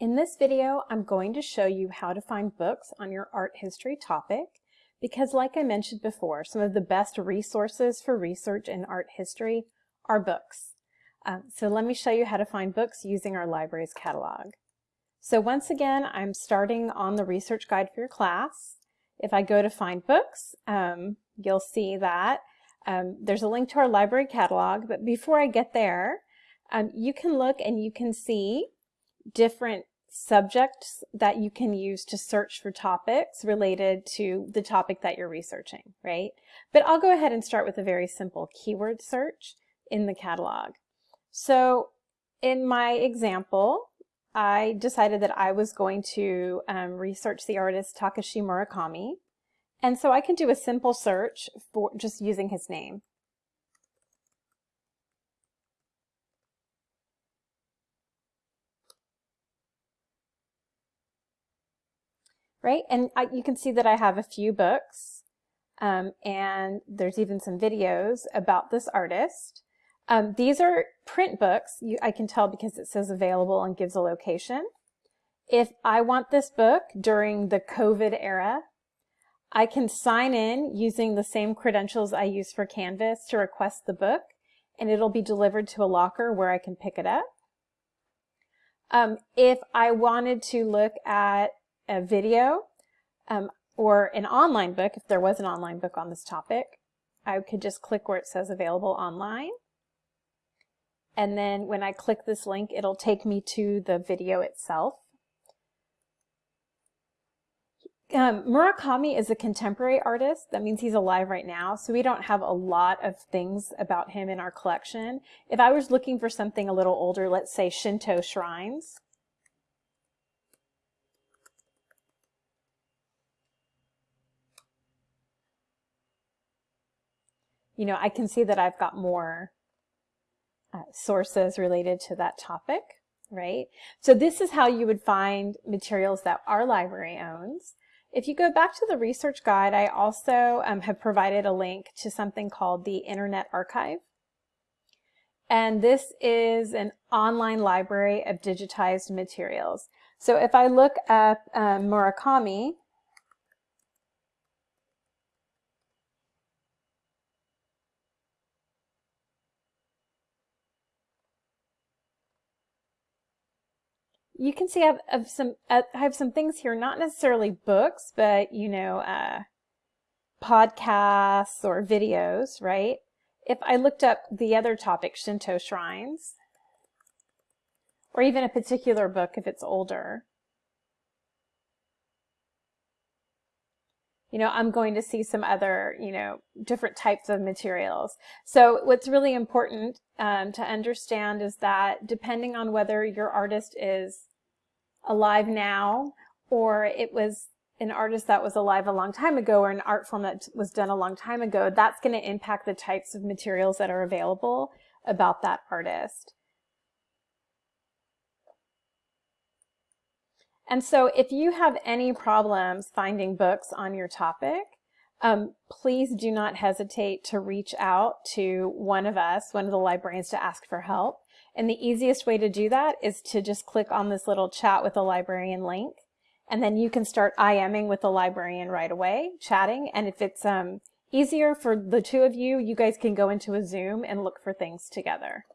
In this video, I'm going to show you how to find books on your art history topic because like I mentioned before, some of the best resources for research in art history are books. Um, so let me show you how to find books using our library's catalog. So once again, I'm starting on the research guide for your class. If I go to find books, um, you'll see that um, there's a link to our library catalog, but before I get there, um, you can look and you can see different subjects that you can use to search for topics related to the topic that you're researching, right? But I'll go ahead and start with a very simple keyword search in the catalog. So in my example, I decided that I was going to um, research the artist Takashi Murakami. And so I can do a simple search for just using his name. Right? And I, you can see that I have a few books um, and there's even some videos about this artist. Um, these are print books. You, I can tell because it says available and gives a location. If I want this book during the COVID era, I can sign in using the same credentials I use for Canvas to request the book, and it'll be delivered to a locker where I can pick it up. Um, if I wanted to look at a video um, or an online book, if there was an online book on this topic, I could just click where it says available online. And then when I click this link, it'll take me to the video itself. Um, Murakami is a contemporary artist. That means he's alive right now. So we don't have a lot of things about him in our collection. If I was looking for something a little older, let's say Shinto shrines, you know, I can see that I've got more uh, sources related to that topic, right? So this is how you would find materials that our library owns. If you go back to the research guide, I also um, have provided a link to something called the Internet Archive. And this is an online library of digitized materials. So if I look up um, Murakami, you can see I have, have some uh, I have some things here, not necessarily books, but you know, uh, podcasts or videos, right? If I looked up the other topic, Shinto shrines, or even a particular book if it's older, you know, I'm going to see some other, you know, different types of materials. So what's really important um, to understand is that depending on whether your artist is alive now or it was an artist that was alive a long time ago or an art form that was done a long time ago, that's going to impact the types of materials that are available about that artist. And so if you have any problems finding books on your topic, um, please do not hesitate to reach out to one of us, one of the librarians to ask for help. And the easiest way to do that is to just click on this little chat with a librarian link. And then you can start IMing with the librarian right away, chatting. And if it's um, easier for the two of you, you guys can go into a Zoom and look for things together.